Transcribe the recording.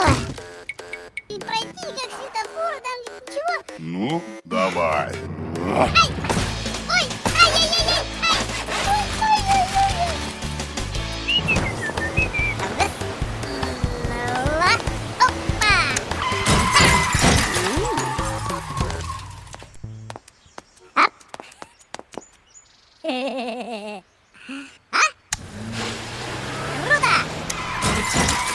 Ой. Ну, давай. А? Круто!